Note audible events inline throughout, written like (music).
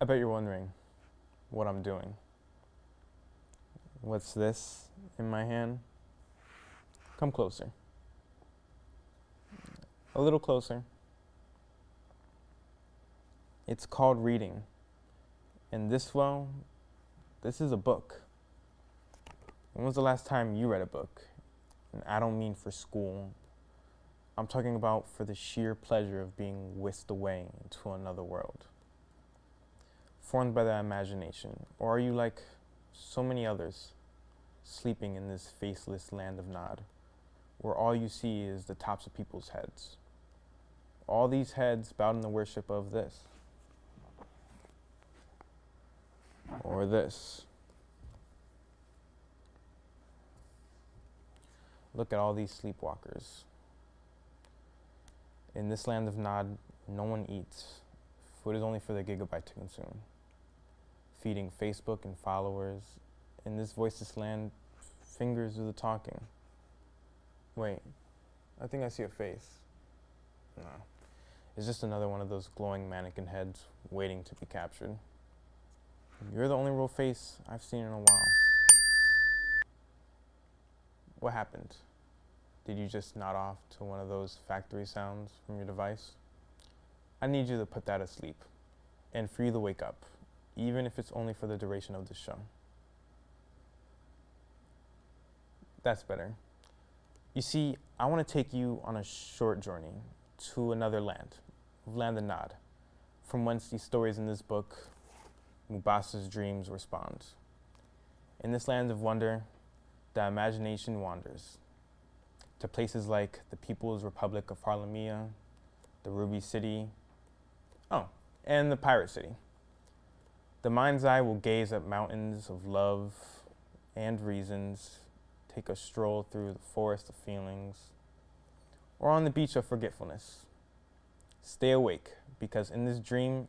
I bet you're wondering what I'm doing. What's this in my hand? Come closer. A little closer. It's called reading. And this, well, this is a book. When was the last time you read a book? And I don't mean for school. I'm talking about for the sheer pleasure of being whisked away into another world formed by the imagination? Or are you like so many others, sleeping in this faceless land of Nod, where all you see is the tops of people's heads? All these heads bowed in the worship of this. Or this. Look at all these sleepwalkers. In this land of Nod, no one eats. Food is only for the gigabyte to consume feeding Facebook and followers. In this voiceless land, fingers do the talking. Wait, I think I see a face. No. It's just another one of those glowing mannequin heads waiting to be captured. You're the only real face I've seen in a while. What happened? Did you just nod off to one of those factory sounds from your device? I need you to put that asleep and for you to wake up even if it's only for the duration of the show. That's better. You see, I want to take you on a short journey to another land, land of Nod, from whence these stories in this book, Mubasa's dreams respond. In this land of wonder, the imagination wanders to places like the People's Republic of Harlemia, the Ruby City, oh, and the Pirate City. The mind's eye will gaze at mountains of love and reasons, take a stroll through the forest of feelings, or on the beach of forgetfulness. Stay awake, because in this dream,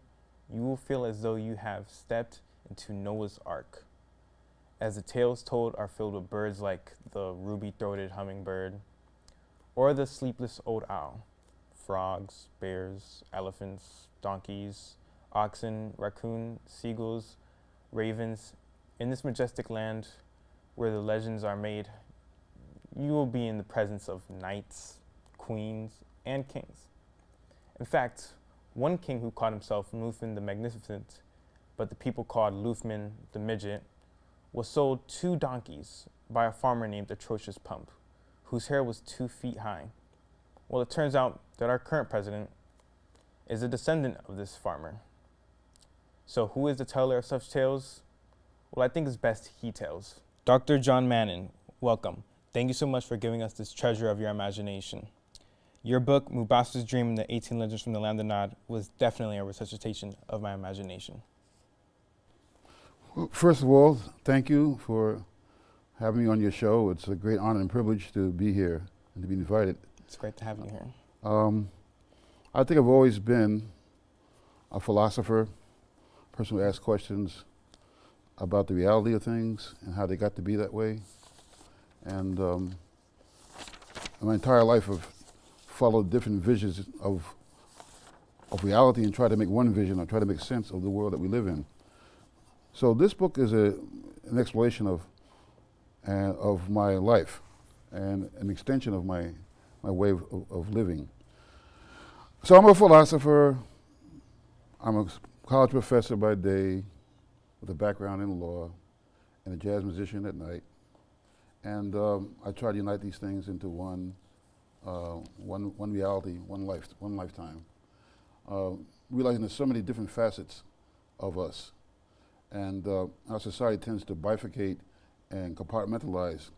you will feel as though you have stepped into Noah's Ark, as the tales told are filled with birds like the ruby-throated hummingbird, or the sleepless old owl, frogs, bears, elephants, donkeys, oxen, raccoon, seagulls, ravens. In this majestic land where the legends are made, you will be in the presence of knights, queens, and kings. In fact, one king who called himself Lufman the Magnificent, but the people called Lufman the Midget, was sold two donkeys by a farmer named Atrocious Pump, whose hair was two feet high. Well, it turns out that our current president is a descendant of this farmer. So who is the teller of such tales? Well, I think it's best he tells. Dr. John Mannon, welcome. Thank you so much for giving us this treasure of your imagination. Your book, Mubasa's Dream and the 18 Legends from the Land of Nod, was definitely a resuscitation of my imagination. Well, first of all, thank you for having me on your show. It's a great honor and privilege to be here and to be invited. It's great to have you here. Um, I think I've always been a philosopher, person who asks questions about the reality of things and how they got to be that way. And um, my entire life I've followed different visions of, of reality and tried to make one vision or try to make sense of the world that we live in. So this book is a, an exploration of, uh, of my life and an extension of my, my way of, of living. So I'm a philosopher, I'm a college professor by day with a background in law and a jazz musician at night. And um, I try to unite these things into one, uh, one, one reality, one, life, one lifetime. Uh, realizing there's so many different facets of us. And uh, our society tends to bifurcate and compartmentalize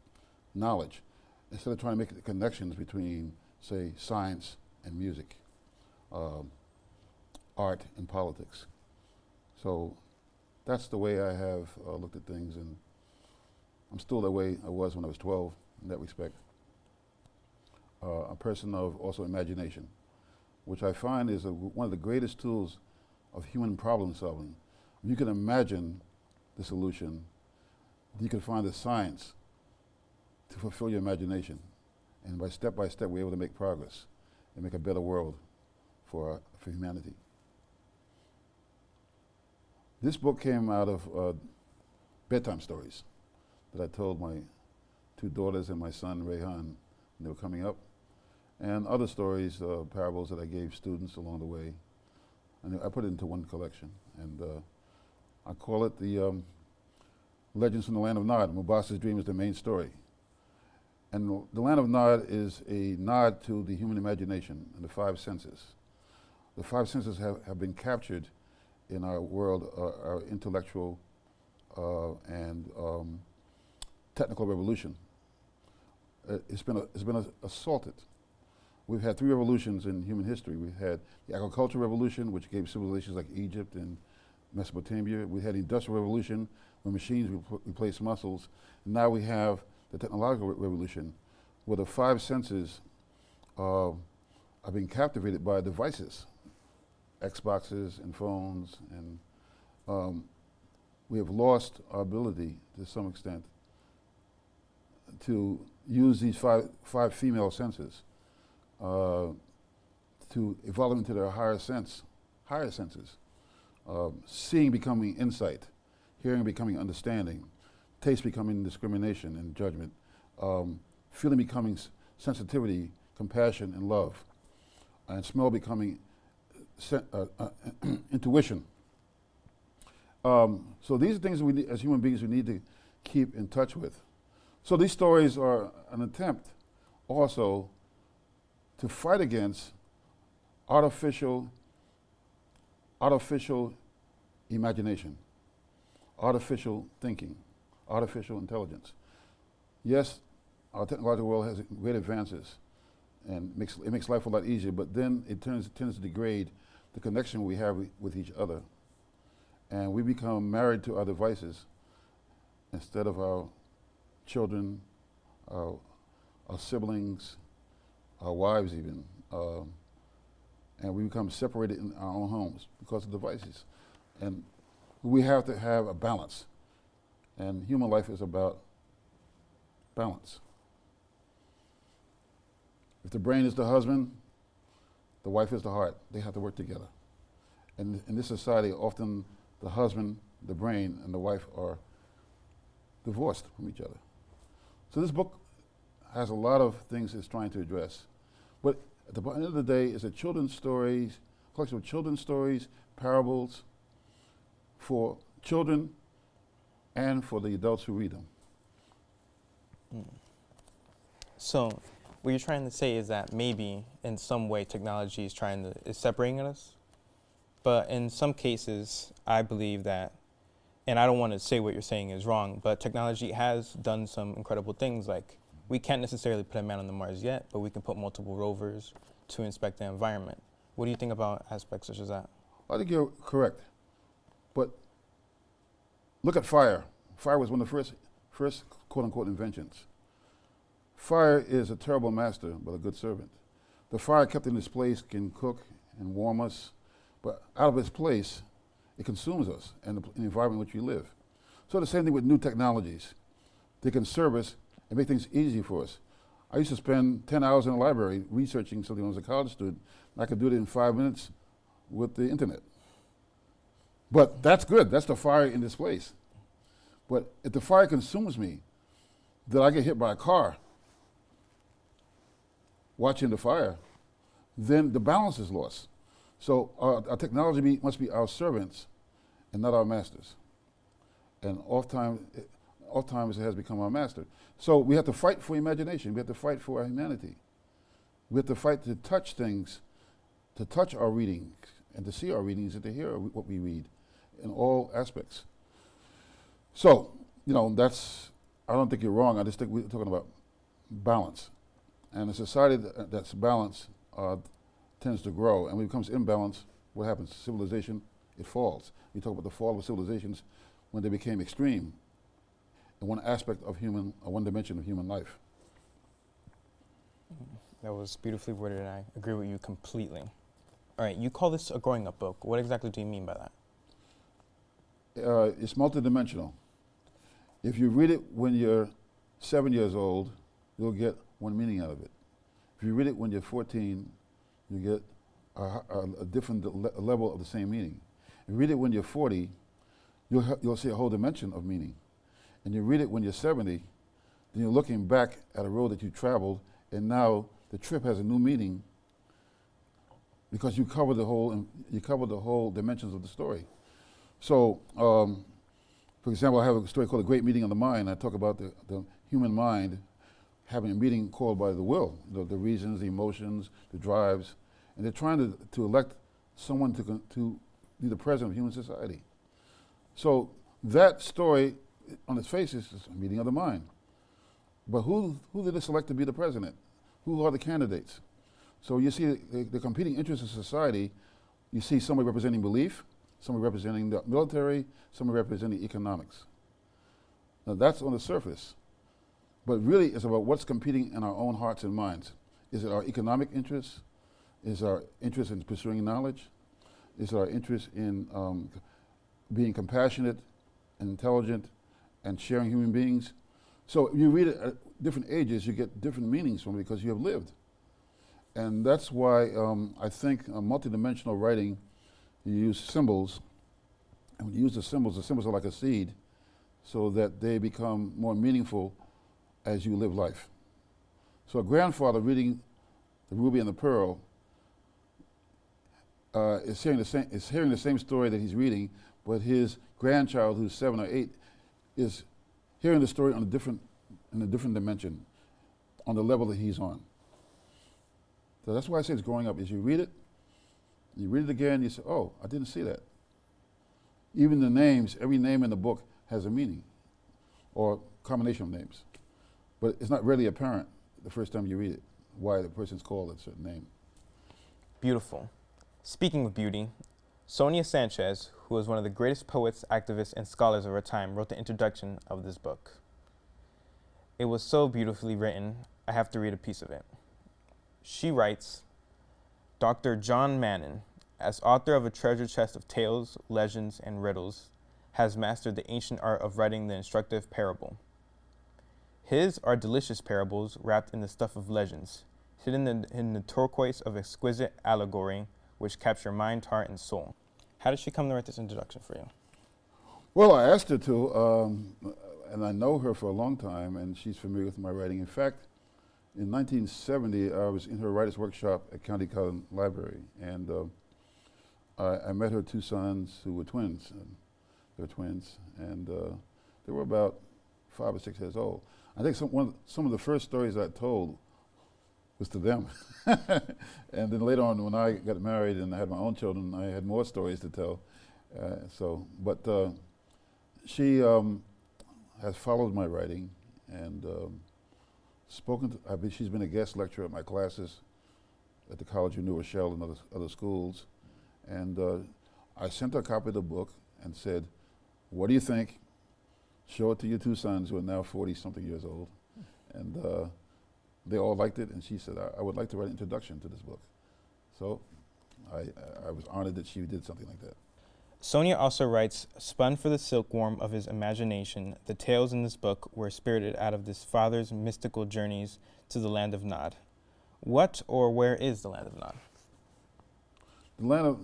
knowledge instead of trying to make the connections between, say, science and music, um, art and politics. So that's the way I have uh, looked at things, and I'm still the way I was when I was 12 in that respect. Uh, a person of also imagination, which I find is one of the greatest tools of human problem solving. You can imagine the solution, you can find the science to fulfill your imagination. And by step by step, we're able to make progress and make a better world for, for humanity. This book came out of uh, bedtime stories that I told my two daughters and my son Rayhan when they were coming up, and other stories, uh, parables that I gave students along the way. And I put it into one collection, and uh, I call it the um, Legends from the Land of Nod. Mubasa's Dream is the main story. And the- the Land of Nod is a nod to the human imagination and the five senses. The five senses have, have been captured in our world, uh, our intellectual uh, and um, technical revolution. Uh, it's been, a, it's been assaulted. We've had three revolutions in human history. We've had the agricultural revolution, which gave civilizations like Egypt and Mesopotamia. We had the industrial revolution, when machines repl- replaced muscles. And now we have the technological re- revolution, where the five senses uh, are being captivated by devices, Xboxes and phones, and um, we have lost our ability to some extent to use these five, five female senses uh, to evolve into their higher sense, higher senses. Um, seeing becoming insight, hearing becoming understanding, taste becoming discrimination and judgment, um, feeling becoming sensitivity, compassion, and love, and smell becoming (clears throat) intuition. Um, so these are things we as human beings we need to keep in touch with. So these stories are an attempt also to fight against artificial artificial imagination, artificial thinking, artificial intelligence. Yes, our technological world has great advances and makes, it makes life a lot easier, but then it turns, tends to degrade the connection we have with each other. And we become married to our devices instead of our children, our, our siblings, our wives even. Um, and we become separated in our own homes because of devices. And we have to have a balance. And human life is about balance. If the brain is the husband, the wife is the heart. They have to work together. And in this society, often the husband, the brain, and the wife are divorced from each other. So this book has a lot of things it's trying to address. But at the end of the day, it's a children's stories, collection of children's stories, parables for children and for the adults who read them. Hmm. So, what you're trying to say is that maybe in some way technology is trying to is separating us, but in some cases, I believe that, and I don't want to say what you're saying is wrong, but technology has done some incredible things. Like we can't necessarily put a man on the Mars yet, but we can put multiple rovers to inspect the environment. What do you think about aspects such as that? I think you're correct. But look at fire. Fire was one of the first, first quote unquote inventions. Fire is a terrible master, but a good servant. The fire kept in its place can cook and warm us, but out of its place, it consumes us and the, the environment in which we live. So the same thing with new technologies. They can serve us and make things easy for us. I used to spend 10 hours in the library researching something when I was a college student. I could do it in five minutes with the internet. But that's good. That's the fire in this place. But if the fire consumes me, then I get hit by a car watching the fire, then the balance is lost. So our, our technology be, must be our servants and not our masters. And oftentimes, it, has become our master. So we have to fight for imagination. We have to fight for our humanity. We have to fight to touch things, to touch our readings, and to see our readings and to hear what we read in all aspects. So, you know, that's, I don't think you're wrong. I just think we're talking about balance. And a society that, that's balanced uh, tends to grow. And when it becomes imbalanced, what happens? Civilization, it falls. We talk about the fall of civilizations when they became extreme in one aspect of human, or one dimension of human life. That was beautifully worded, and I agree with you completely. All right, you call this a growing up book. What exactly do you mean by that? uh, it's multidimensional. If you read it when you're seven years old, you'll get one meaning out of it. If you read it when you're 14, you get a, a, a different le- level of the same meaning. If you read it when you're 40, you'll, you'll see a whole dimension of meaning. And you read it when you're 70, then you're looking back at a road that you traveled, and now the trip has a new meaning because you cover the whole, you cover the whole dimensions of the story. So, um, for example, I have a story called A Great Meeting of the Mind. I talk about the, the human mind having a meeting called by the will, the, the reasons, the emotions, the drives, and they're trying to, to elect someone to, to be the president of human society. So that story, on its face, is a meeting of the mind. But who, who did they select to be the president? Who are the candidates? So you see the, the competing interests of society. You see somebody representing belief, somebody representing the military, somebody representing economics. Now that's on the surface. But really, it's about what's competing in our own hearts and minds. Is it our economic interests? Is our interest in pursuing knowledge? Is it our interest in um, being compassionate and intelligent and sharing human beings? So you read it at different ages, you get different meanings from it because you have lived. And that's why um, I think uh, multidimensional writing, you use symbols. And when you use the symbols, the symbols are like a seed so that they become more meaningful as you live life. So a grandfather reading the Ruby and the Pearl uh, is, hearing the same, is hearing the same story that he's reading, but his grandchild, who's seven or eight, is hearing the story on a different, in a different dimension, on the level that he's on. So that's why I say it's growing up. Is you read it, you read it again, you say, "Oh, I didn't see that." Even the names, every name in the book has a meaning, or combination of names, but it's not really apparent the first time you read it why the person's called a certain name. Beautiful. Speaking of beauty, Sonia Sanchez, who is one of the greatest poets, activists, and scholars of her time, wrote the introduction of this book. It was so beautifully written, I have to read a piece of it. She writes Dr. John Mannon, as author of a treasure chest of tales, legends, and riddles, has mastered the ancient art of writing the instructive parable. His are delicious parables wrapped in the stuff of legends, hidden in, in the turquoise of exquisite allegory, which capture mind, heart, and soul. How did she come to write this introduction for you? Well, I asked her to, um, and I know her for a long time, and she's familiar with my writing. In fact, in 1970, I was in her writer's workshop at Countee Cullen Library, and uh, I, I, met her two sons who were twins. they're twins, and uh, they were about five or six years old. I think some, one, some of the first stories I told was to them. (laughs) and then later on, when I got married and I had my own children, I had more stories to tell. Uh, so, but uh, she um, has followed my writing and um, spoken. To, I mean, she's been a guest lecturer at my classes at the College of New Rochelle and other, other schools. And uh, I sent her a copy of the book and said, "What do you think? Show it to your two sons who are now 40 something years old." And uh, they all liked it, and she said, I, I, would like to write an introduction to this book. So I, I was honored that she did something like that. Sonia also writes, spun for the silkworm of his imagination, the tales in this book were spirited out of this father's mystical journeys to the land of Nod. What or where is the land of Nod? The land of,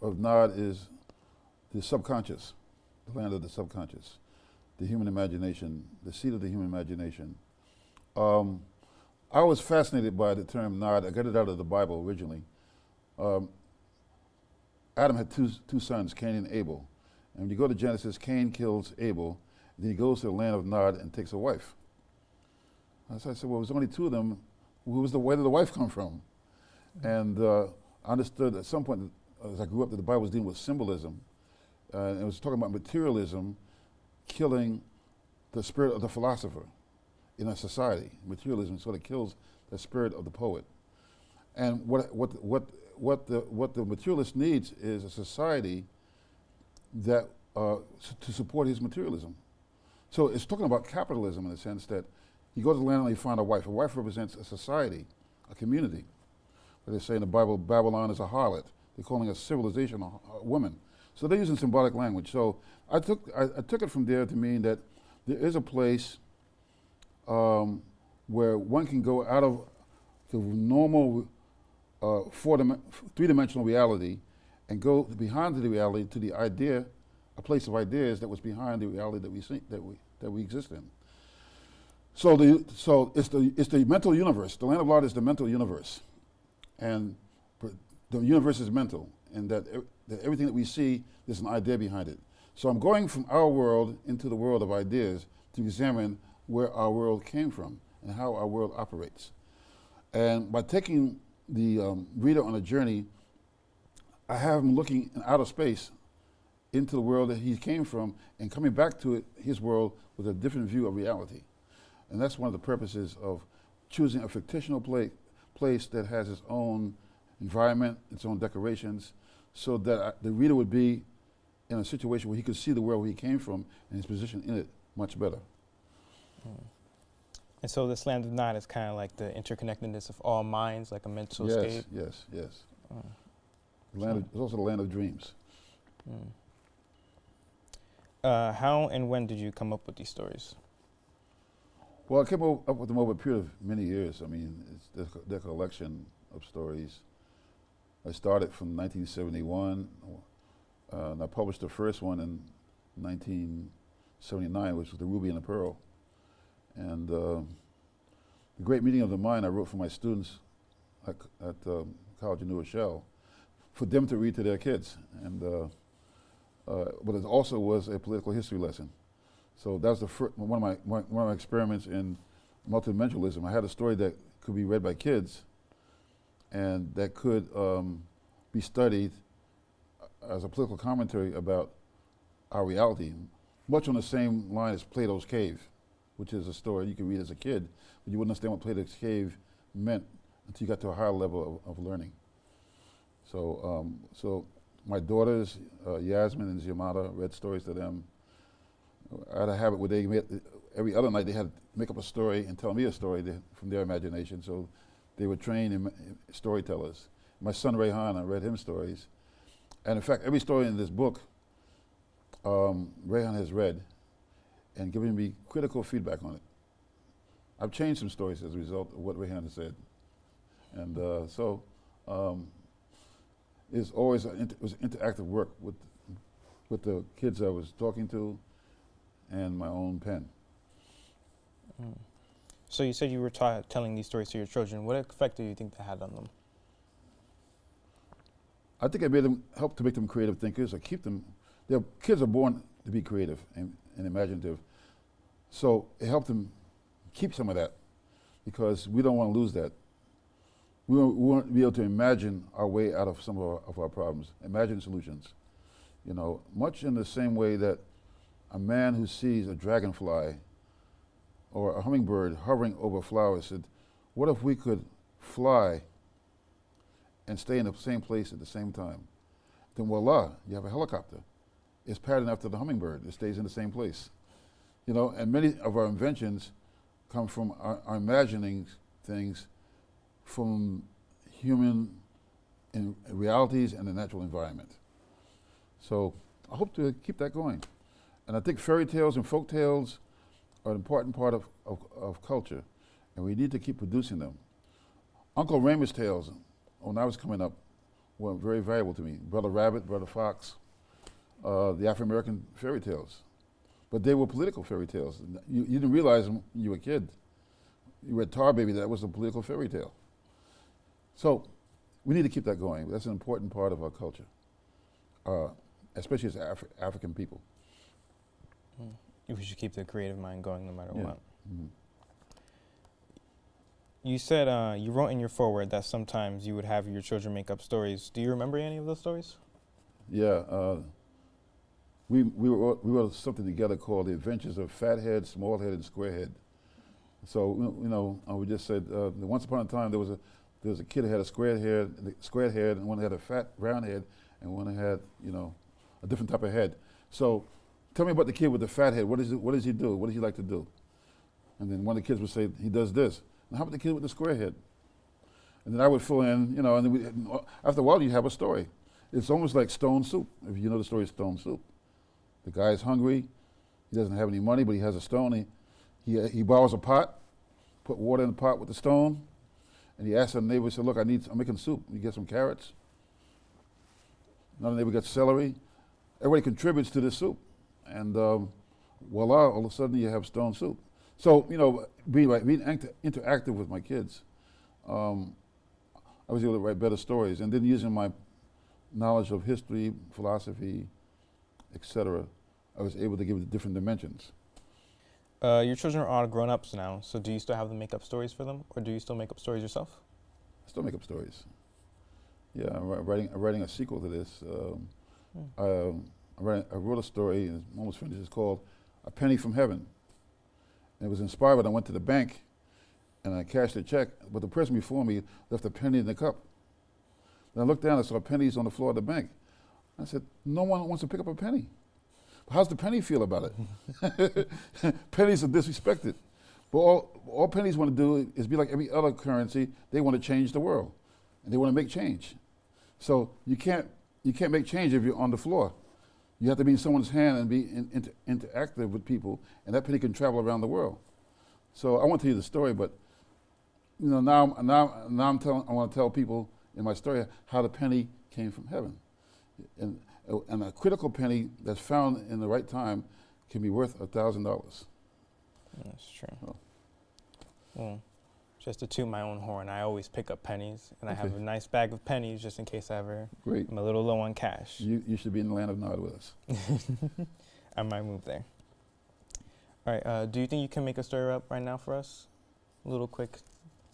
of Nod is the subconscious, the land of the subconscious, the human imagination, the seat of the human imagination. Um, I was fascinated by the term Nod. I got it out of the Bible originally. Um, Adam had two, two sons, Cain and Abel. And when you go to Genesis, Cain kills Abel. Then he goes to the land of Nod and takes a wife. So I said, well, there's only two of them. Who was the, where did the wife come from? And uh, I understood at some point, as I grew up, that the Bible was dealing with symbolism. Uh, and it was talking about materialism killing the spirit of the philosopher in a society. Materialism sort of kills the spirit of the poet. And what, what, what, what, the, what the materialist needs is a society that uh, to support his materialism. So it's talking about capitalism in the sense that you go to the land and you find a wife. A wife represents a society, a community. But they say in the Bible, Babylon is a harlot. They're calling a civilization a, a woman. So they're using symbolic language. So I took, I, I took it from there to mean that there is a place um, where one can go out of the normal uh, three-dimensional reality and go behind the reality to the idea a place of ideas that was behind the reality that we see, that we that we exist in. So the so it's the it's the mental universe. The land of Nod is the mental universe, and the universe is mental, and that, that everything that we see there's an idea behind it. So I'm going from our world into the world of ideas to examine where our world came from and how our world operates. And by taking the um, reader on a journey, I have him looking in outer space into the world that he came from and coming back to it, his world with a different view of reality. And that's one of the purposes of choosing a fictional pla place that has its own environment, its own decorations, so that the reader would be in a situation where he could see the world where he came from and his position in it much better. Mm. And so this land of Nod is kind of like the interconnectedness of all minds, like a mental yes, state. Yes, yes, yes. Land of, it's also the land of dreams. Mm. Uh, how and when did you come up with these stories? Well, I came up with them over a period of many years. I mean, it's the, collection of stories. I started from 1971, uh, and I published the first one in 1979, which was The Ruby and the Pearl. And uh, The Great Meeting of the Mind I wrote for my students at, at um, College of New Rochelle for them to read to their kids. And uh, uh, but it also was a political history lesson. So that was the one of my one, of my experiments in multidimensionalism. I had a story that could be read by kids, and that could um, be studied as a political commentary about our reality, much on the same line as Plato's Cave, which is a story you can read as a kid, but you wouldn't understand what Plato's Cave meant until you got to a higher level of, of learning. So, um, so my daughters, uh, Yasmin and Ziamata, read stories to them. I had a habit where they made, every other night they had to make up a story and tell me a story to, from their imagination. So they were trained in, storytellers. My son Rayhan, I read him stories. And in fact, every story in this book, um, Rayhan has read and given me critical feedback on it. I've changed some stories as a result of what Rayhan has said. And uh, so um, it's always inter was interactive work with with the kids I was talking to and my own pen. Mm. So you said you were telling these stories to your children. What effect do you think that had on them? I think it made them help to make them creative thinkers. I keep them. Their kids are born to be creative and, and imaginative, so it helped them keep some of that because we don't want to lose that we want, we to be able to imagine our way out of some of our, of our problems, imagine solutions. You know, much in the same way that a man who sees a dragonfly or a hummingbird hovering over flowers said, what if we could fly and stay in the same place at the same time? Then voila, you have a helicopter. It's patterned after the hummingbird. It stays in the same place. You know, and many of our inventions come from our, our imagining things from human realities and the natural environment. So I hope to keep that going. And I think fairy tales and folk tales are an important part of, of, of culture, and we need to keep producing them. Uncle Remus tales, when I was coming up, were very valuable to me. Brother Rabbit, Brother Fox, uh, the African American fairy tales. But they were political fairy tales. You, you didn't realize them when you were a kid. You read Tar Baby, that was a political fairy tale. So we need to keep that going. That's an important part of our culture, uh, especially as Afri African people. Mm. We should keep the creative mind going no matter yeah. what. Mm -hmm. You said uh, you wrote in your foreword that sometimes you would have your children make up stories. Do you remember any of those stories? Yeah. Uh, we, we, wrote, we wrote something together called The Adventures of Fathead, Smallhead, and Squarehead. So, you know, uh, we just said, uh, once upon a time there was a there was a kid who had a square head, square head, and one had a fat round head, and one had, you know, a different type of head. So, tell me about the kid with the fat head. What does he, what does he do? What does he like to do? And then one of the kids would say he does this. And how about the kid with the square head? And then I would fill in, you know, and we, uh, after a while you have a story. It's almost like Stone Soup. If you know the story of Stone Soup, the guy is hungry. He doesn't have any money, but he has a stone. He, he, uh, he borrows a pot, put water in the pot with the stone, and he asks the neighbor, he said, look, I need, I'm making soup. You get some carrots? Another neighbor got celery. everybody contributes to this soup, and um, voila, all of a sudden you have stone soup. So you know, being like being act- interactive with my kids, um, I was able to write better stories, and then using my knowledge of history, philosophy, etc., I was able to give it different dimensions. Uh, your children are all grown ups now, so do you still have them make up stories for them, or do you still make up stories yourself? I still make up stories. Yeah, I'm writing, I'm writing a sequel to this. Um, Hmm. um, I, wrote, a story, and it's almost finished. It's called A Penny from Heaven. And it was inspired when I went to the bank and I cashed a check, but the person before me left a penny in the cup. Then I looked down and saw pennies on the floor of the bank. I said, No one wants to pick up a penny. How's the penny feel about it? (laughs) pennies are disrespected. But all, all pennies want to do is be like every other currency. They want to change the world, and they want to make change. So you can't you can't make change if you're on the floor. You have to be in someone's hand and be in, inter, interactive with people, and that penny can travel around the world. So I won't tell you the story, but you know now now now I'm telling I want to tell people in my story how the penny came from heaven, and and a critical penny that's found in the right time can be worth a thousand dollars. That's true. Oh. Well, just to toot my own horn, I always pick up pennies, and I have a nice bag of pennies just in case I ever Great. am a little low on cash. You, you should be in the land of Nod with us. I might move there. All right. Uh, do you think you can make a story up right now for us? A little quick,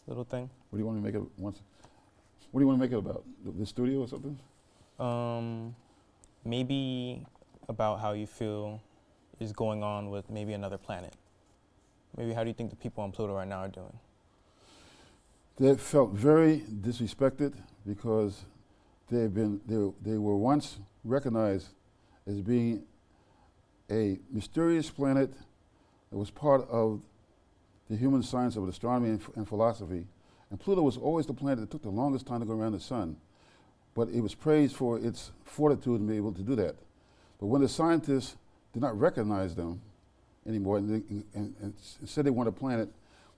little thing. What do you want to make it once? What do you want to make it about? The, the studio or something? Um, maybe about how you feel is going on with maybe another planet. Maybe how do you think the people on Pluto right now are doing? They felt very disrespected because they've been they, they were once recognized as being a mysterious planet that was part of the human science of astronomy and, and philosophy. And Pluto was always the planet that took the longest time to go around the sun. But it was praised for its fortitude in being able to do that. But when the scientists did not recognize them anymore and, they, and, and said they wanted a planet,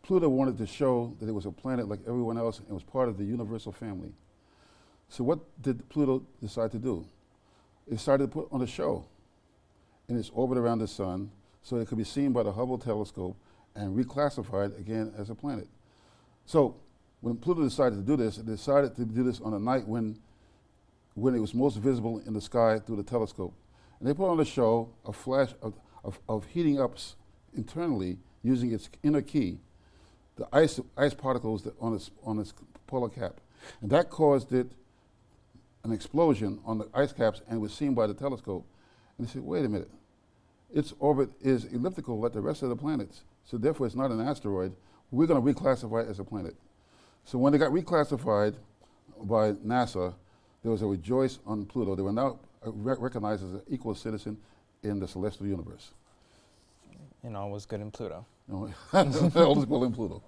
Pluto wanted to show that it was a planet like everyone else and was part of the universal family. So what did Pluto decide to do? It started to put on a show in its orbit around the sun so it could be seen by the Hubble telescope and reclassified again as a planet. So when Pluto decided to do this, it decided to do this on a night when, when it was most visible in the sky through the telescope. And they put on a show, a flash of, of, of heating up internally using its inner key, the ice, ice particles on, its, on its polar cap. And that caused it an explosion on the ice caps and was seen by the telescope. And they said, wait a minute, its orbit is elliptical like the rest of the planets, so therefore it's not an asteroid. We're going to reclassify it as a planet. So when it got reclassified by NASA, there was a rejoice on Pluto. They were now uh, re- recognized as an equal citizen in the celestial universe. And all was good in Pluto. (laughs) All is well in Pluto.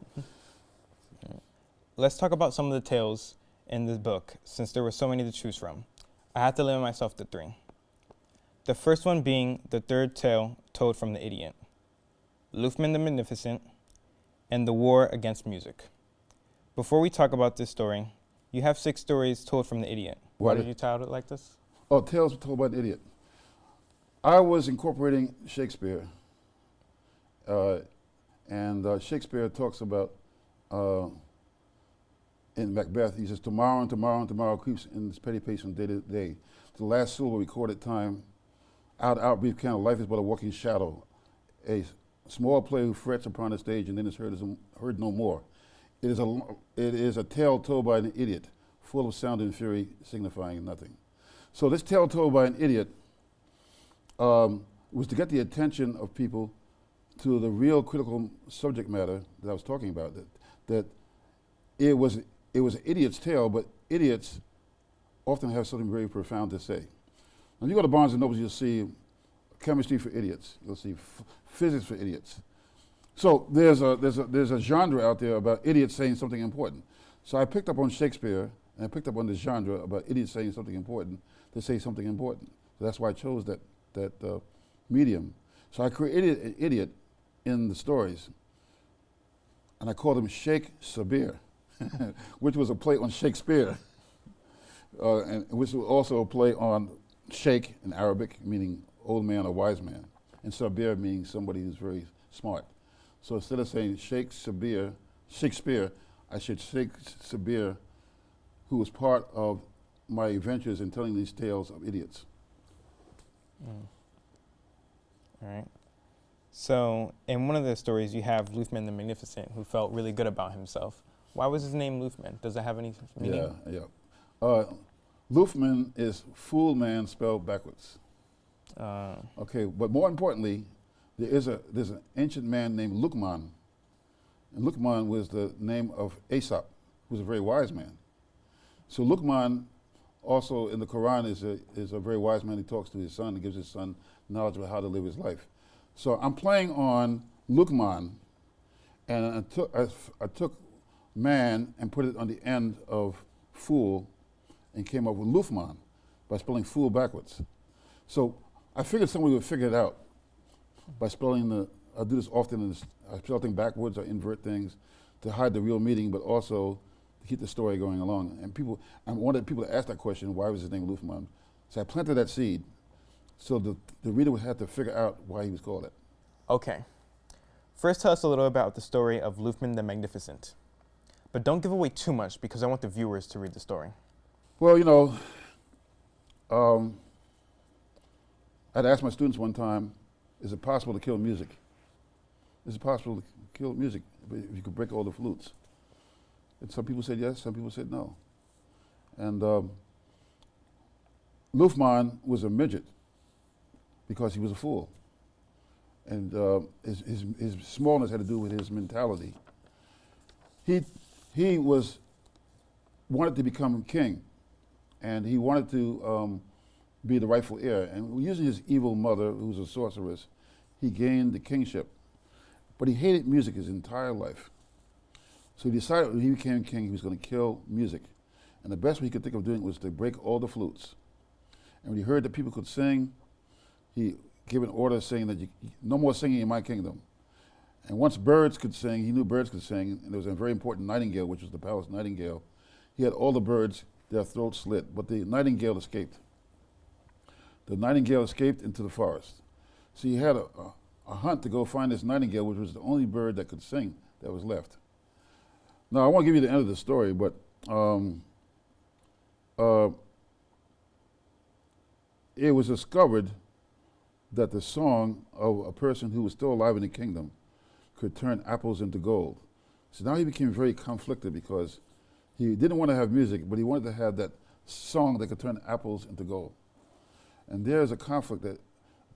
Let's talk about some of the tales in this book, since there were so many to choose from. I had to limit myself to three. The first one being the third tale told from the idiot, Lufman the Magnificent, and the War Against Music. Before we talk about this story, you have six stories told from the idiot. Why What did you title it like this? Oh, Tales Told by an Idiot. I was incorporating Shakespeare, and uh, Shakespeare talks about uh, in Macbeth. He says, "Tomorrow and tomorrow and tomorrow creeps in this petty pace from day to day. The last syllable recorded time, out out brief count. Life is but a walking shadow. A small play who frets upon the stage and then is heard, is heard no more. It is a it is a tale told by an idiot, full of sound and fury, signifying nothing." So this tale told by an idiot um, was to get the attention of people to the real critical subject matter that I was talking about. That that it was it was an idiot's tale, but idiots often have something very profound to say. When you go to Barnes and Noble, you'll see chemistry for idiots. You'll see physics for idiots. So there's a there's a there's a genre out there about idiots saying something important. So I picked up on Shakespeare and I picked up on the genre about idiots saying something important to say something important. So that's why I chose that that uh, medium. So I created an idiot in the stories, and I called him Sheikh Sabir, (laughs) which was a play on Shakespeare, uh, and which was also a play on sheikh in Arabic, meaning old man or wise man, and Sabir meaning somebody who's very smart. So instead of saying Sheikh Sabir, Shakespeare, I should Sheikh Sabir, who was part of my adventures in telling these tales of idiots. Mm. All right. So, in one of the stories, you have Lufman the Magnificent, who felt really good about himself. Why was his name Lufman? Does it have any meaning? Yeah, yeah. Uh, Lufman is fool man spelled backwards. Uh. Okay, but more importantly, there is a there's an ancient man named Luqman, and Luqman was the name of Aesop, who was a very wise man. So Luqman also in the Quran is a, is a very wise man. He talks to his son and gives his son knowledge about how to live his life. So I'm playing on Luqman, and I took, I, I took man and put it on the end of fool and came up with Lufman by spelling fool backwards. So I figured somebody would figure it out by spelling the, I do this often, I spell things backwards or invert things to hide the real meaning, but also to keep the story going along. And people, I wanted people to ask that question, why was his name Lufman? So I planted that seed so the, the reader would have to figure out why he was called it. Okay. First, tell us a little about the story of Lufman the Magnificent. But don't give away too much because I want the viewers to read the story. Well, you know, um, I'd asked my students one time, is it possible to kill music? Is it possible to kill music if you could break all the flutes? And some people said yes, some people said no. And um, Lufman was a midget because he was a fool. And uh, his, his, his smallness had to do with his mentality. He, he was, wanted to become king, and he wanted to um, be the rightful heir. And using his evil mother, who was a sorceress, he gained the kingship. But he hated music his entire life. So he decided when he became king, he was going to kill music. And the best way he could think of doing was to break all the flutes. And when he heard that people could sing, he gave an order saying that you, no more singing in my kingdom. And once birds could sing, he knew birds could sing, and there was a very important nightingale, which was the palace nightingale. He had all the birds, their throats slit, but the nightingale escaped. The nightingale escaped into the forest. So he had a, a, a hunt to go find this nightingale, which was the only bird that could sing that was left. Now, I won't give you the end of the story, but um, uh, it was discovered that the song of a person who was still alive in the kingdom could turn apples into gold. So now he became very conflicted because he didn't want to have music, but he wanted to have that song that could turn apples into gold. And there's a conflict that,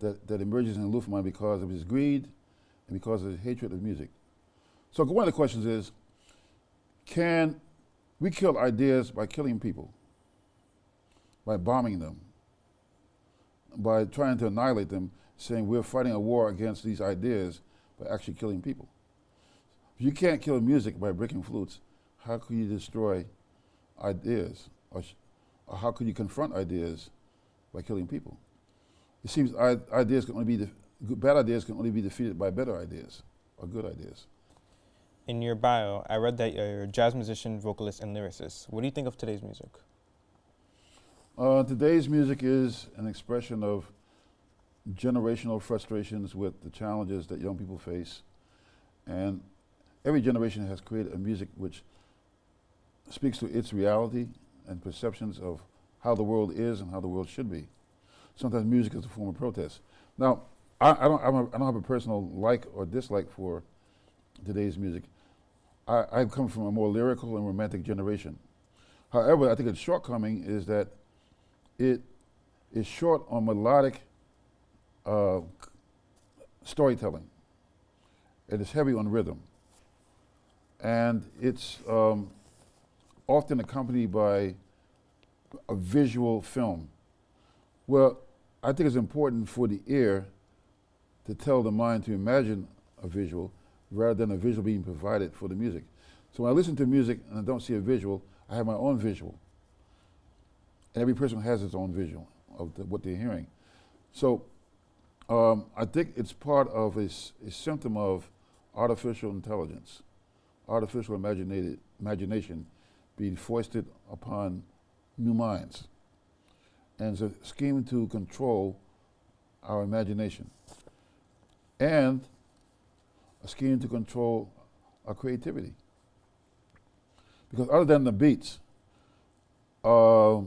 that, that emerges in Lufman because of his greed and because of his hatred of music. So one of the questions is, can we kill ideas by killing people, by bombing them, by trying to annihilate them, saying we're fighting a war against these ideas by actually killing people. If you can't kill music by breaking flutes, how could you destroy ideas? Or, or how could you confront ideas by killing people? It seems ideas can only be, bad ideas can only be defeated by better ideas or good ideas. In your bio, I read that you're a jazz musician, vocalist, and lyricist. What do you think of today's music? Uh, today's music is an expression of generational frustrations with the challenges that young people face. And every generation has created a music which speaks to its reality and perceptions of how the world is and how the world should be. Sometimes music is a form of protest. Now, I, I don't, a, I don't have a personal like or dislike for today's music. I, I've come from a more lyrical and romantic generation. However, I think its shortcoming is that it is short on melodic uh, storytelling. It is heavy on rhythm. And it's um, often accompanied by a visual film. Well, I think it's important for the ear to tell the mind to imagine a visual rather than a visual being provided for the music. So when I listen to music and I don't see a visual, I have my own visual. And every person has its own visual of the, what they're hearing. So um, I think it's part of a, a, symptom of artificial intelligence, artificial imagination being foisted upon new minds. and it's a scheme to control our imagination, and a scheme to control our creativity. Because other than the beats, uh,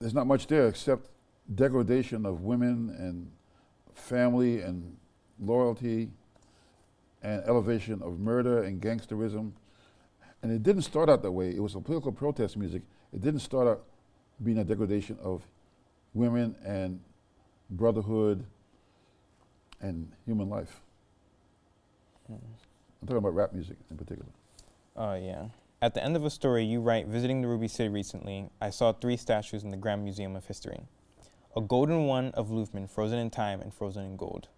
there's not much there except degradation of women and family and loyalty and elevation of murder and gangsterism. And it didn't start out that way. It was a political protest music. It didn't start out being a degradation of women and brotherhood and human life. Mm. I'm talking about rap music in particular. Oh, yeah. At the end of a story, you write Visiting the Ruby City recently, I saw three statues in the Grand Museum of History a golden one of Lufman, frozen in time and frozen in gold.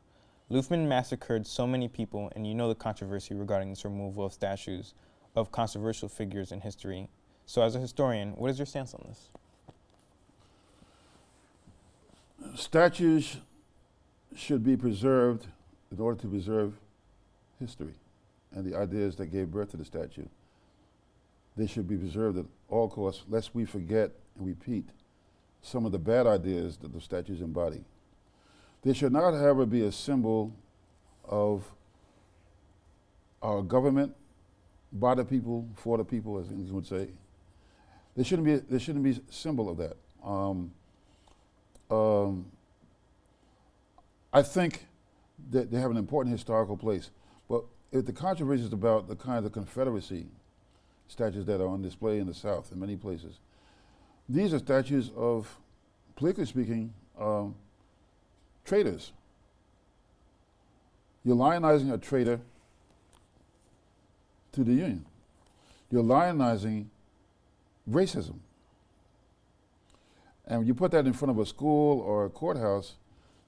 Lufman massacred so many people, and you know the controversy regarding this removal of statues of controversial figures in history. So, as a historian, what is your stance on this? Statues should be preserved in order to preserve history and the ideas that gave birth to the statue. They should be preserved at all costs, lest we forget and repeat some of the bad ideas that the statues embody. They should not, however, be a symbol of our government, by the people, for the people, as you would say. They shouldn't be. They shouldn't be a symbol of that. Um, um, I think that they have an important historical place, but if the controversy is about the kind of Confederacy statues that are on display in the South in many places, these are statues of, politically speaking, um, traitors. You're lionizing a traitor to the Union. You're lionizing racism. And when you put that in front of a school or a courthouse,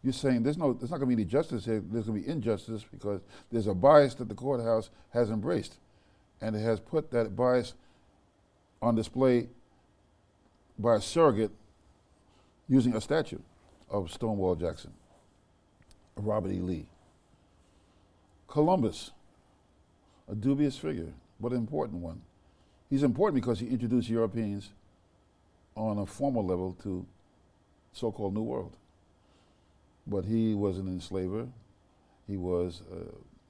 you're saying there's no, there's not going to be any justice here. There's going to be injustice because there's a bias that the courthouse has embraced, and it has put that bias on display by a surrogate using a statue of Stonewall Jackson, Robert E. Lee. Columbus, a dubious figure, but an important one. He's important because he introduced Europeans on a formal level to so-called New World. But he was an enslaver. He was uh,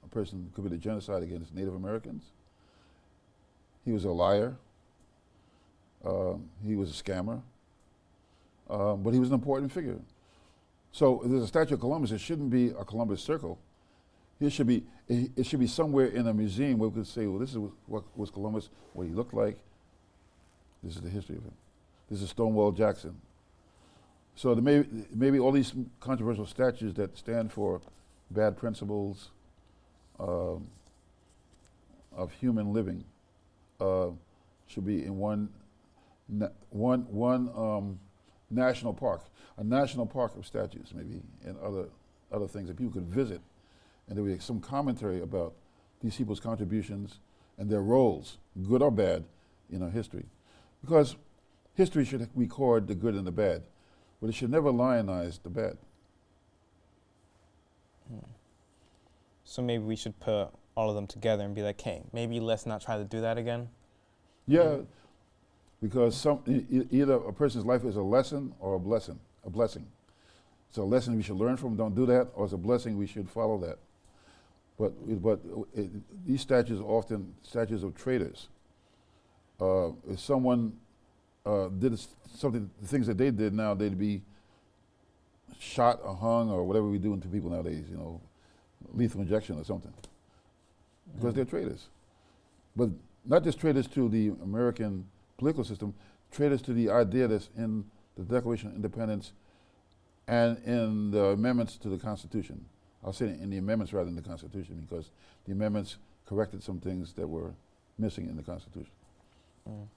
a person who committed genocide against Native Americans. He was a liar. Uh, he was a scammer. Uh, but he was an important figure. So there's a statue of Columbus. It shouldn't be a Columbus circle. It should be it, should be somewhere in a museum where we could say, well, this is what was Columbus, what he looked like. This is the history of him. This is Stonewall Jackson. So may maybe all these controversial statues that stand for bad principles um, of human living uh, should be in one one one um, national park, a national park of statues, maybe, and other other things that people could visit, and there would be some commentary about these people's contributions and their roles, good or bad, in our history, because history should record the good and the bad but it should never lionize the bad. Hmm. So maybe we should put all of them together and be like, hey, maybe let's not try to do that again? Yeah, because some e either a person's life is a lesson or a blessing, a blessing. It's a lesson we should learn from, don't do that, or it's a blessing we should follow that. But, but it, these statues are often statues of traitors. Uh, if someone uh, did something, the things that they did now, they'd be shot or hung or whatever we do to people nowadays, you know, lethal injection or something. Because mm. they're traitors. But not just traitors to the American political system, traitors to the idea that's in the Declaration of Independence and in the amendments to the Constitution. I'll say in the amendments rather than the Constitution because the amendments corrected some things that were missing in the Constitution. Mm.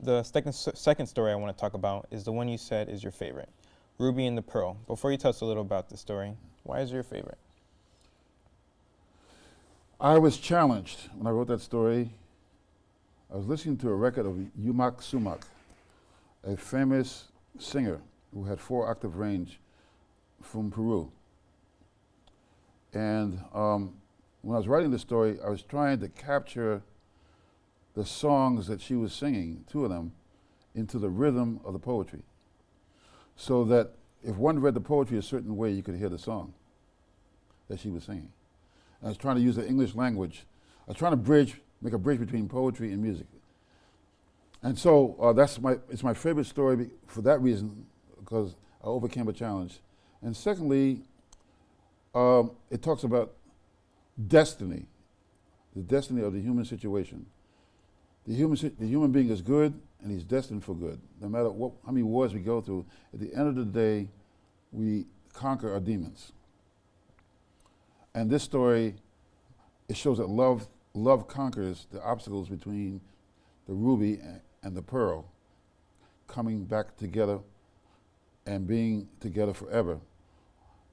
The second, second story I want to talk about is the one you said is your favorite, Ruby and the Pearl. Before you tell us a little about the story, why is it your favorite? I was challenged when I wrote that story. I was listening to a record of Yma Sumac, a famous singer who had four octave range from Peru. And um, when I was writing the story, I was trying to capture the songs that she was singing, two of them, into the rhythm of the poetry. So that if one read the poetry a certain way, you could hear the song that she was singing. I was trying to use the English language. I was trying to bridge, make a bridge between poetry and music. And so uh, that's my, it's my favorite story for that reason, because I overcame a challenge. And secondly, um, it talks about destiny, the destiny of the human situation. The human, the human being is good and he's destined for good. No matter what, how many wars we go through, at the end of the day, we conquer our demons. And this story, it shows that love, love conquers the obstacles between the ruby and the pearl coming back together and being together forever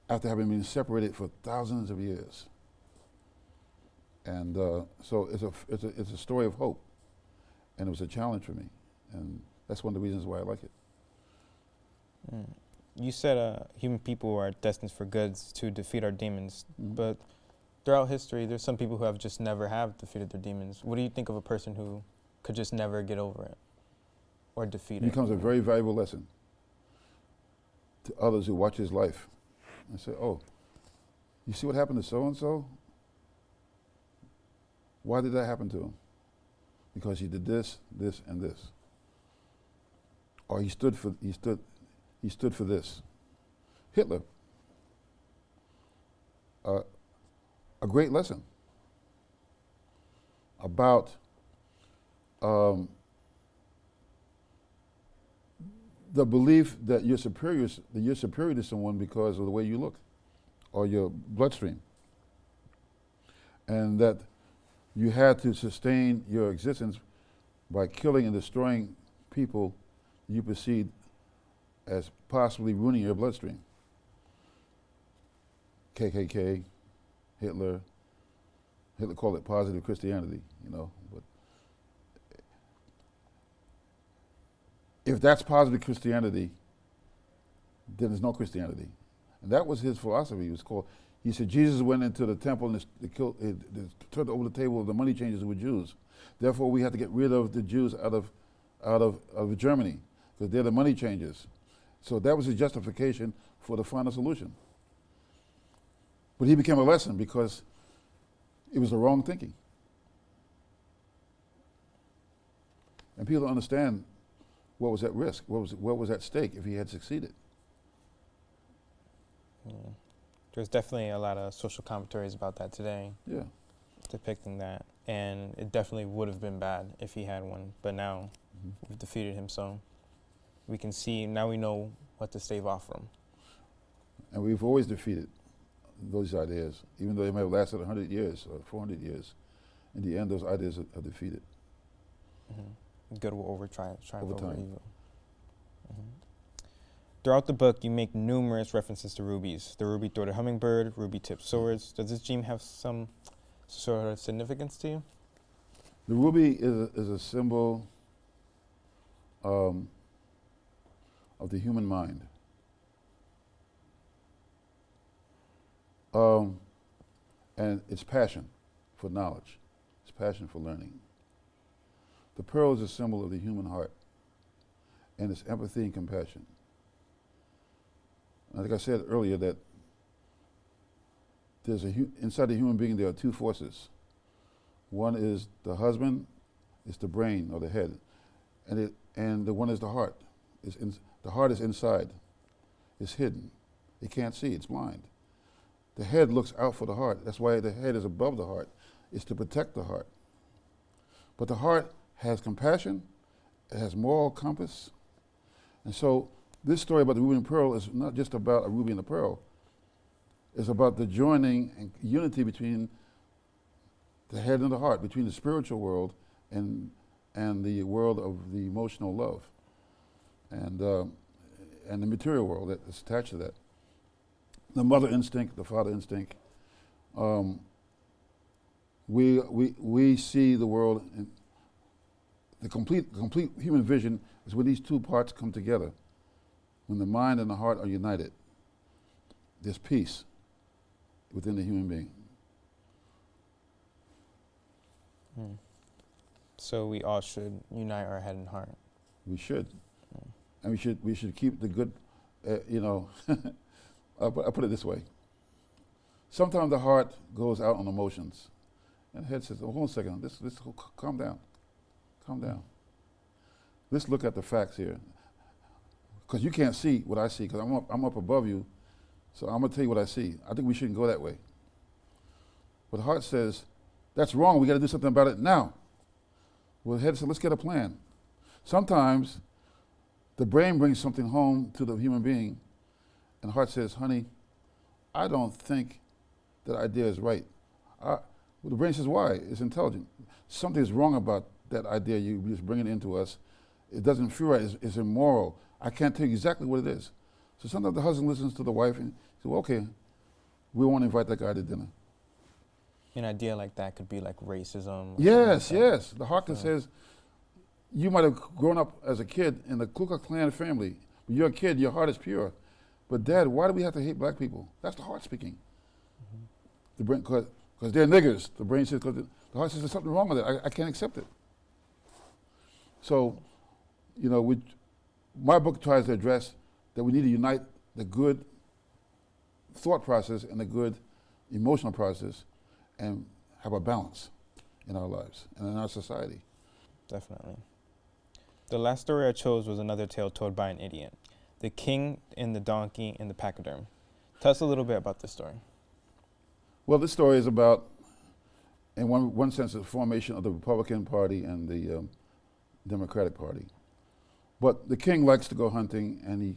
after having been separated for thousands of years. And uh, so it's a, it's, a, it's a story of hope. And it was a challenge for me. And that's one of the reasons why I like it. Mm. You said uh, human people are destined for goods to defeat our demons. Mm -hmm. But throughout history, there's some people who have just never have defeated their demons. What do you think of a person who could just never get over it or defeat it? It becomes a very valuable lesson to others who watch his life and say, oh, you see what happened to so-and-so? Why did that happen to him? Because he did this, this, and this. Or he stood for, he stood, he stood for this. Hitler, uh, a great lesson about um, the belief that you're superior, that you're superior to someone because of the way you look or your bloodstream. And that you had to sustain your existence by killing and destroying people you perceived as possibly ruining your bloodstream. KKK, Hitler, Hitler called it positive Christianity, you know, but if that's positive Christianity, then there's no Christianity. And that was his philosophy. It was called, he said Jesus went into the temple and they killed, eh, it, turned over the table of the money changers who were Jews. Therefore, we have to get rid of the Jews out of, out of, of Germany because they're the money changers. So that was his justification for the final solution. But he became a lesson because it was the wrong thinking. And people don't understand what was at risk, what was, what was at stake if he had succeeded. Yeah. There's definitely a lot of social commentaries about that today. Yeah. Depicting that. And it definitely would have been bad if he had one. But now mm -hmm. we've defeated him, so we can see, now we know what to stave off from. And we've always defeated those ideas, even though they may have lasted 100 years or 400 years. In the end, those ideas are, are defeated. Mm -hmm good will over triumph, triumph over, over evil. Mm -hmm. Throughout the book, you make numerous references to rubies. The ruby-throated hummingbird, ruby-tipped swords. Does this gem have some sort of significance to you? The ruby is a, is a symbol um, of the human mind. Um, and it's passion for knowledge. It's passion for learning. The pearl is a symbol of the human heart and its empathy and compassion. like I said earlier, that there's a inside the human being there are two forces. One is the husband, it's the brain or the head, and it and the one is the heart. It's the heart is inside. It's hidden. It can't see. It's blind. The head looks out for the heart. That's why the head is above the heart. It's to protect the heart. But the heart has compassion, it has moral compass. And so this story about the ruby and pearl is not just about a ruby and a pearl. It's about the joining and unity between the head and the heart, between the spiritual world and, and the world of the emotional love and, uh, and the material world that is attached to that. The mother instinct, the father instinct. Um, we, we, we see the world in, the complete, complete human vision is when these two parts come together. When the mind and the heart are united, there's peace within the human being. Hmm. So we all should unite our head and heart. We should, and we should we should keep the good. Uh, you know, (laughs) I'll, put, it this way. Sometimes the heart goes out on emotions, and the head says, "Oh, hold on a second. This, this, calm down, calm down. Let's look at the facts here, because you can't see what I see, because I'm up, I'm up above you, so I'm gonna tell you what I see. I think we shouldn't go that way. But the heart says, "That's wrong. We got to do something about it now." Well, the head says, "Let's get a plan." Sometimes the brain brings something home to the human being, and the heart says, honey, I don't think that idea is right. I, well, the brain says, why? It's intelligent. Something is wrong about that idea you just bringing into us. It doesn't feel right. It's, it's, immoral. I can't tell you exactly what it is. So sometimes the husband listens to the wife and says, well, okay, we won't invite that guy to dinner. An idea like that could be like racism. Yes, like yes. The heart so. says, you might have grown up as a kid in the Ku Klux Klan family. When you're a kid, your heart is pure. But dad, why do we have to hate black people? That's the heart speaking. Mm-hmm. The brain, because they're niggers. The brain says, because the, the, heart says there's something wrong with it. I, I can't accept it. So, you know, we, my book tries to address that we need to unite the good thought process and the good emotional process and have a balance in our lives and in our society. Definitely. The last story I chose was another tale told by an idiot. The King and the Donkey and the Pachyderm. Tell us a little bit about this story. Well, this story is about, in one, one sense, the formation of the Republican Party and the um, Democratic Party. But the king likes to go hunting and he's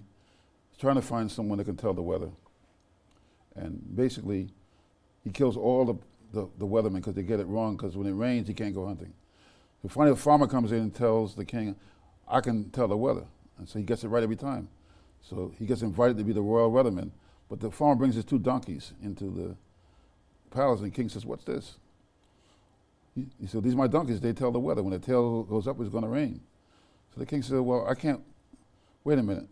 trying to find someone that can tell the weather. And basically, he kills all the, the, the weathermen because they get it wrong because when it rains, he can't go hunting. So finally, a farmer comes in and tells the king, I can tell the weather. And so he gets it right every time. So he gets invited to be the royal weatherman. But the farmer brings his two donkeys into the palace, and the king says, What's this? He, he said, These are my donkeys. They tell the weather. When the tail goes up, it's going to rain. So the king said, Well, I can't. Wait a minute.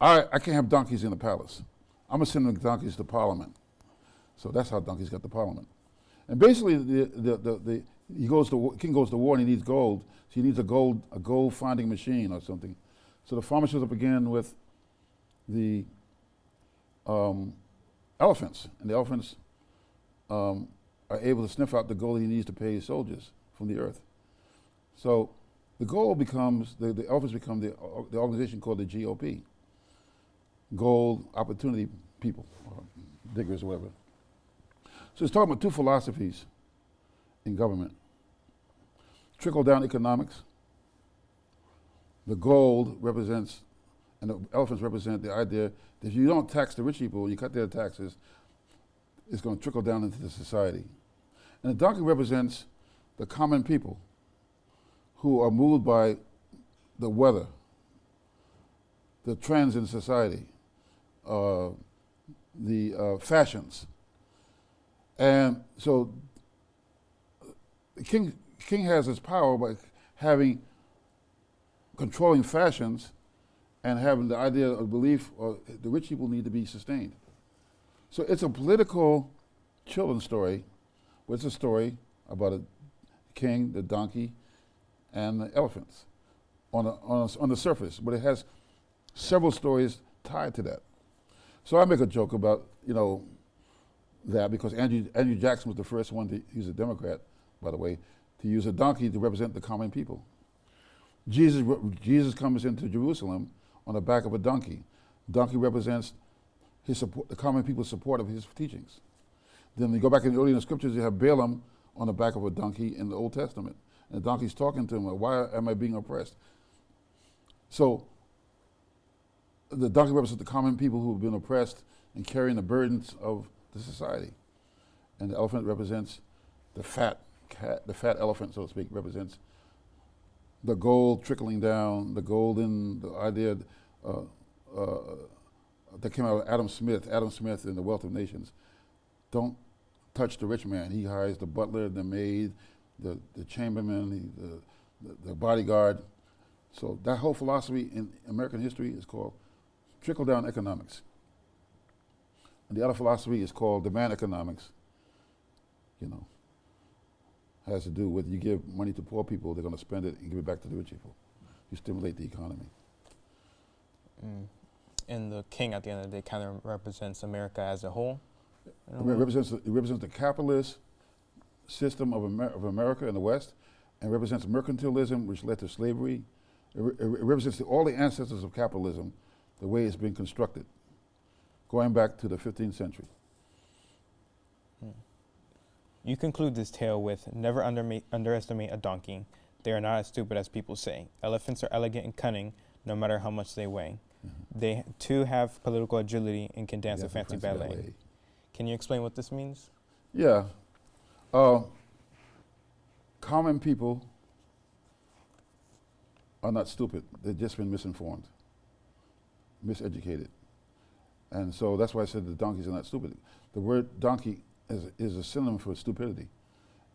I, I can't have donkeys in the palace. I'm going to send the donkeys to parliament. So that's how donkeys got to parliament. And basically, the, the, the, the he goes to king goes to war and he needs gold. So he needs a gold a gold finding machine or something. So the farmer shows up again with the um, elephants, and the elephants um, are able to sniff out the gold he needs to pay his soldiers from the earth. So the gold becomes the, the elephants become the uh, the organization called the GOP, Gold Opportunity People, or diggers, or whatever. So it's talking about two philosophies in government. Trickle down economics. The gold represents, and the elephants represent the idea that if you don't tax the rich people, you cut their taxes, it's going to trickle down into the society. And the donkey represents the common people who are moved by the weather, the trends in society, uh, the uh, fashions, and so king, king has his power by having controlling fashions and having the idea of belief or the rich people need to be sustained. So it's a political children's story, but it's a story about a king, the donkey, and the elephants on, a, on, a, on the surface, but it has several stories tied to that. So I make a joke about, you know, that because Andrew, Andrew Jackson was the first one, to, he's a Democrat, by the way, to use a donkey to represent the common people. Jesus, Jesus comes into Jerusalem on the back of a donkey. Donkey represents his support, the common people's support of his teachings. Then you go back in the early in the scriptures, you have Balaam on the back of a donkey in the Old Testament. And the donkey's talking to him, why am I being oppressed? So the donkey represents the common people who have been oppressed and carrying the burdens of the society. And the elephant represents the fat cat, the fat elephant, so to speak, represents the gold trickling down, the golden, the idea uh, uh, that came out of Adam Smith, Adam Smith in The Wealth of Nations. Don't touch the rich man. He hires the butler, the maid, the, the chamberlain, the, the, the bodyguard. So that whole philosophy in American history is called trickle down economics. And the other philosophy is called demand economics. You know, has to do with you give money to poor people, they're going to spend it and give it back to the rich people. You stimulate the economy. Mm. And the king, at the end of the day, kind of represents America as a whole. It represents, it represents the capitalist system of, Amer- of America in the West and represents mercantilism, which led to slavery. It, re- it represents the, all the ancestors of capitalism, the way it's been constructed, going back to the 15th century. You conclude this tale with Never underestimate a donkey. They are not as stupid as people say. Elephants are elegant and cunning, no matter how much they weigh. They too have political agility and can dance Yeah, a fancy ballet. Can you explain what this means? Yeah. Uh, common people are not stupid. They've just been misinformed, miseducated. And so that's why I said the donkeys are not stupid. The word donkey is, is a synonym for stupidity.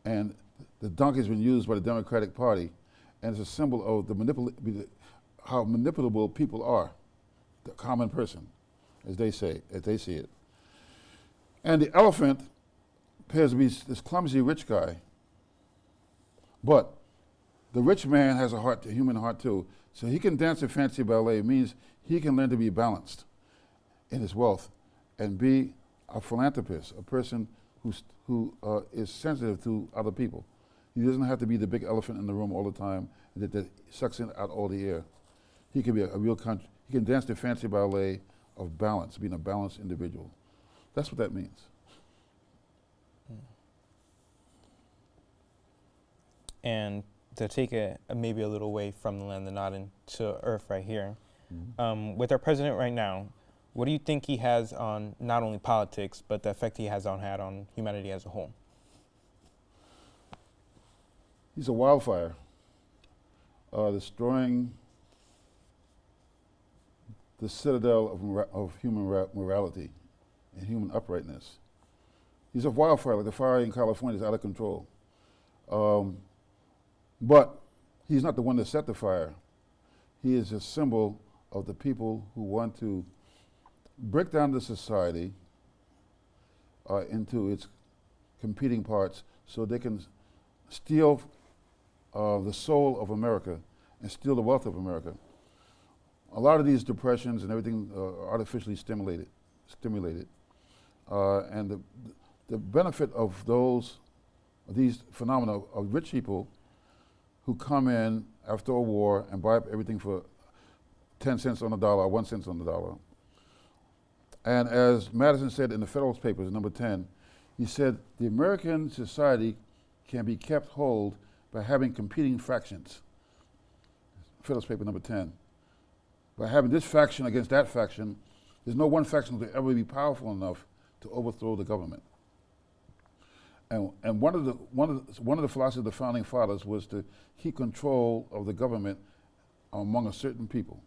And the donkey has been used by the Democratic Party and it's a symbol of the manipula- how manipulable people are, the common person, as they say, as they see it. And the elephant appears to be this clumsy rich guy. But the rich man has a heart, a human heart too. So he can dance a fancy ballet. It means he can learn to be balanced in his wealth and be a philanthropist, a person who's, who uh, is sensitive to other people. He doesn't have to be the big elephant in the room all the time that, that sucks in out all the air. He can be a, a real, he can dance the fancy ballet of balance, being a balanced individual. That's what that means. And to take it maybe a little way from the land of Nod and to Earth right here, um, with our president right now, what do you think he has on not only politics but the effect he has on had on humanity as a whole? He's a wildfire, uh, destroying the citadel of, mora- of human ra- morality and human uprightness. He's a wildfire, like the fire in California is out of control. Um, but he's not the one that set the fire. He is a symbol of the people who want to break down the society uh, into its competing parts so they can steal uh, the soul of America and steal the wealth of America. A lot of these depressions and everything uh, artificially stimulated, stimulated, uh, and the the benefit of those these phenomena of rich people who come in after a war and buy up everything for ten cents on the dollar one cent on the dollar. And as Madison said in the Federalist Papers, number ten, he said the American society can be kept whole by having competing factions. Federalist paper number 10. By having this faction against that faction, there's no one faction that will ever be powerful enough to overthrow the government. And, and one, of the, one, of the, one of the philosophies of the founding fathers was to keep control of the government among a certain people.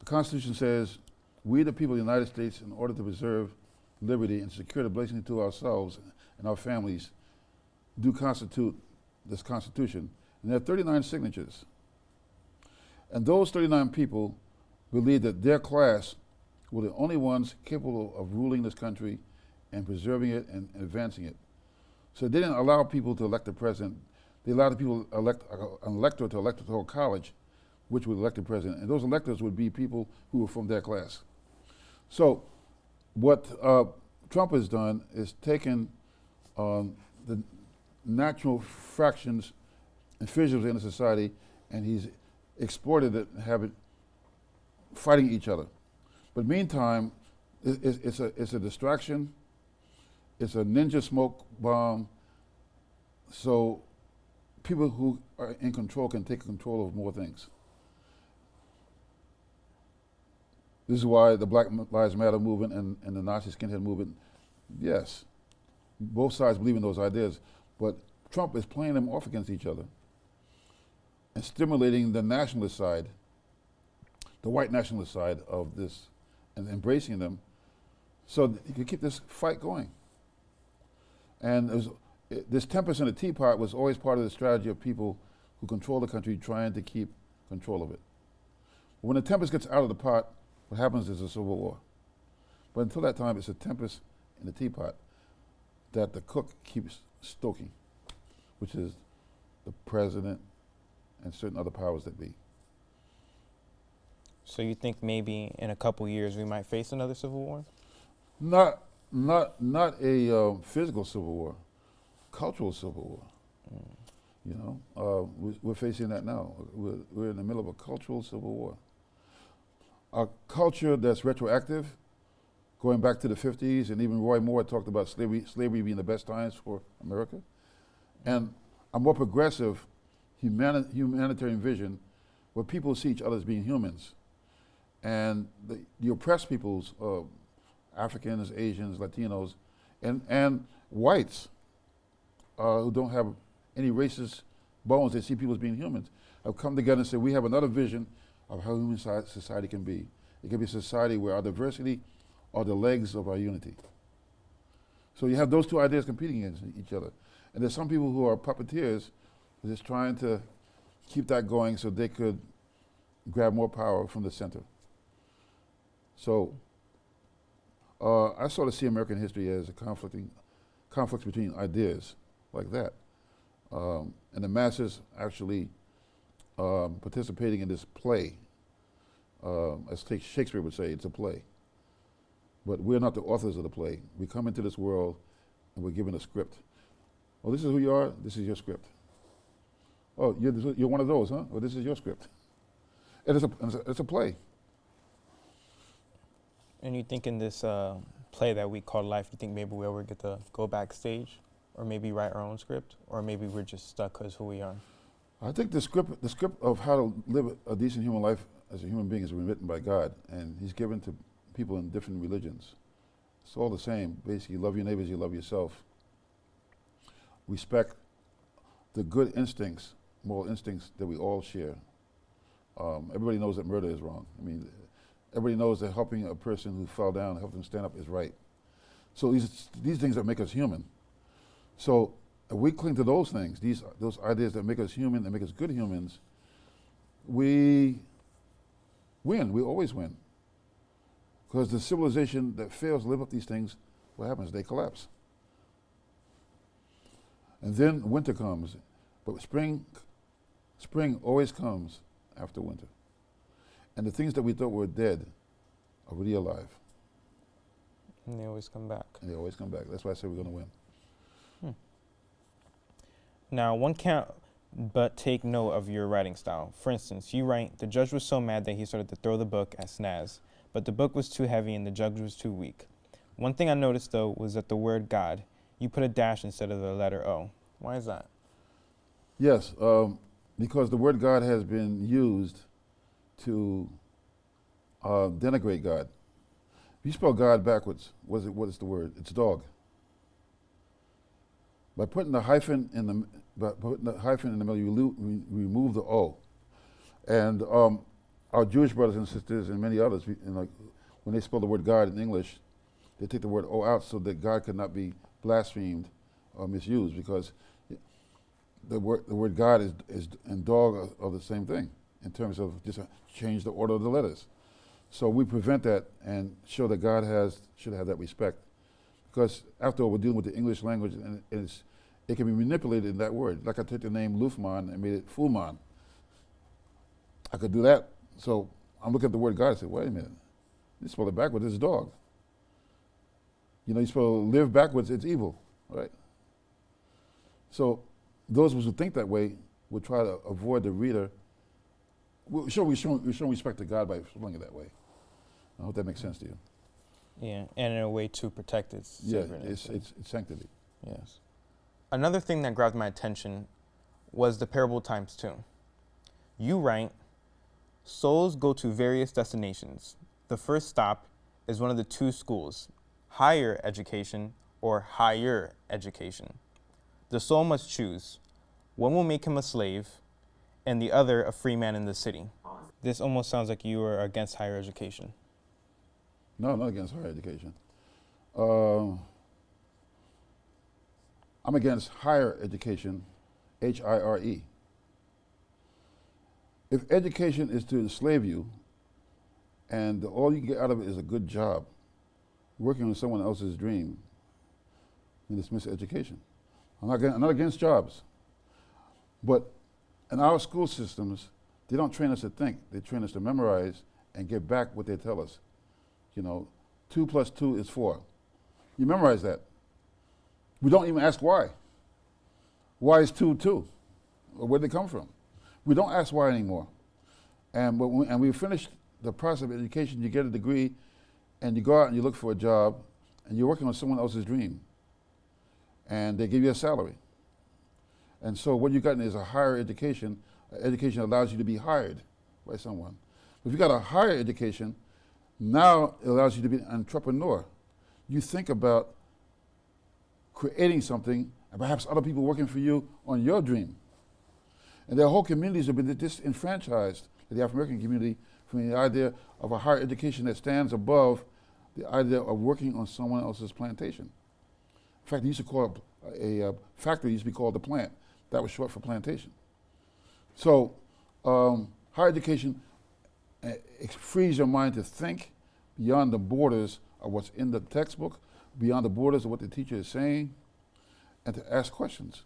The Constitution says, we the people of the United States, in order to preserve liberty and secure the blessing to ourselves and our families, do constitute this Constitution. And there are 39 signatures. And those 39 people believed that their class were the only ones capable of ruling this country and preserving it and, advancing it. So they didn't allow people to elect the president. They allowed the people elect uh, an elector to electoral college, which would elect the president. And those electors would be people who were from their class. So what uh, Trump has done is taken um, the natural fractions and fissures in the society, and he's exploited it and have it fighting each other. But meantime, it, it's, it's, a, it's a distraction. It's a ninja smoke bomb. So people who are in control can take control of more things. This is why the Black Lives Matter movement and, and the Nazi skinhead movement, yes, both sides believe in those ideas, but Trump is playing them off against each other and stimulating the nationalist side, the white nationalist side of this, and embracing them so he could keep this fight going. And was, it, this tempest in the teapot was always part of the strategy of people who control the country trying to keep control of it. When the tempest gets out of the pot, what happens is a civil war. But until that time, it's a tempest in the teapot that the cook keeps stoking. which is the president and certain other powers that be. So you think maybe in a couple years we might face another civil war? Not, not, not a um, physical civil war, cultural civil war. Mm. You know, uh, we, we're facing that now. We're, we're in the middle of a cultural civil war. A culture that's retroactive, going back to the 50s, and even Roy Moore talked about slavery, slavery being the best times for America. And a more progressive humani humanitarian vision where people see each other as being humans. And the, the oppressed peoples, uh, Africans, Asians, Latinos, and, and whites uh, who don't have any racist bones, they see people as being humans, have come together and said, we have another vision of how human society can be. It can be a society where our diversity are the legs of our unity. So you have those two ideas competing against each other. And there's some people who are puppeteers just trying to keep that going so they could grab more power from the center. So uh, I sort of see American history as a conflicting conflicts between ideas like that. Um, and the masses actually um, participating in this play. Um, as Shakespeare would say, it's a play. But we're not the authors of the play. We come into this world and we're given a script. Oh, this is who you are, this is your script. Oh, you're, you're one of those, huh? Well, this is your script. It is a, it's a, it's a play. And you think in this uh, play that we call life, you think maybe we ever get to go backstage or maybe write our own script or maybe we're just stuck because who we are? I think the script, the script of how to live a decent human life as a human being been written by God and he's given to people in different religions. It's all the same. Basically, love your neighbors, you love yourself. Respect the good instincts, moral instincts that we all share. Um, everybody knows that murder is wrong. I mean, everybody knows that helping a person who fell down, help them stand up is right. So these, these things that make us human. So we cling to those things, these, those ideas that make us human and make us good humans, we win, we always win. Because the civilization that fails to live up these things, what happens? They collapse. And then winter comes, but spring, spring always comes after winter. And the things that we thought were dead are really alive. And they always come back. And they always come back. That's why I say we're going to win. Now, one can't but take note of your writing style. For instance, you write, the judge was so mad that he started to throw the book at Snaz, but the book was too heavy and the judge was too weak. One thing I noticed, though, was that the word God, you put a dash instead of the letter O. Why is that? Yes, um, because the word God has been used to uh, denigrate God. You spell God backwards, what is, it, what is the word? It's dog. By putting the hyphen in the by putting the hyphen in the middle, you remove the O. And um, our Jewish brothers and sisters and many others, you know, when they spell the word God in English, they take the word O out so that God could not be blasphemed or misused because the word, the word God is, is and dog are, are the same thing in terms of just change the order of the letters. So we prevent that and show that God has should have that respect. Because after all, we're dealing with the English language and it's, it can be manipulated in that word. Like I took the name Lufman and made it Fulman. I could do that. So I'm looking at the word God and say, wait a minute, you spell it backwards, it's a dog. You know, you spell live backwards, it's evil, right? So those of us who think that way would try to avoid the reader. we show, we show, we show respect to God by spelling it that way. I hope that makes sense to you. Yeah, and in a way to protect its yeah, it's, it's, it's sanctity. Yes. Another thing that grabbed my attention was the parable times two. You write, souls go to various destinations. The first stop is one of the two schools, higher education or higher education. The soul must choose. One will make him a slave, and the other a free man in the city. This almost sounds like you are against higher education. No, not against higher education. Uh, I'm against higher education, H I R E. If education is to enslave you, and all you get out of it is a good job, working on someone else's dream, then it's miseducation. I'm not, I'm not against jobs. But in our school systems, they don't train us to think. They train us to memorize and get back what they tell us. You know, two plus two is four. You memorize that. We don't even ask why. Why is two two? Or where'd they come from? We don't ask why anymore. And, but when, and we finish the process of education, you get a degree, and you go out and you look for a job, and you're working on someone else's dream. And they give you a salary. And so what you've gotten is a higher education. Education allows you to be hired by someone. If you got a higher education, now it allows you to be an entrepreneur. You think about creating something and perhaps other people working for you on your dream. And there are whole communities have been disenfranchised, the African American community, from the idea of a higher education that stands above the idea of working on someone else's plantation. In fact, they used to call a, a, a factory used to be called the plant. That was short for plantation. So, um, higher education uh, frees your mind to think beyond the borders of what's in the textbook, beyond the borders of what the teacher is saying, and to ask questions.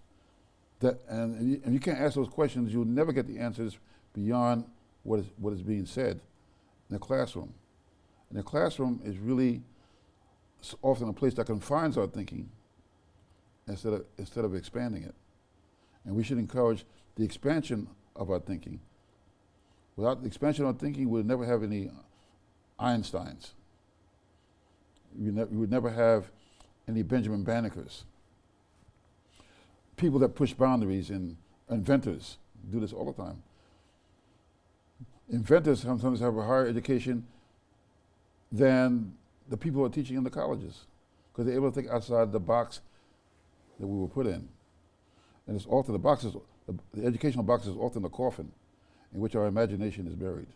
That, and, and, you, and you can't ask those questions, you'll never get the answers beyond what is, what is being said in the classroom. And the classroom is really often a place that confines our thinking instead of, instead of expanding it. And we should encourage the expansion of our thinking. Without the expansion of our thinking, we'll never have any Einsteins. We, ne- we would never have any Benjamin Bannekers. People that push boundaries and inventors do this all the time. Inventors sometimes have a higher education than the people who are teaching in the colleges because they're able to think outside the box that we were put in. And it's often the boxes, the, the educational box is often the coffin in which our imagination is buried.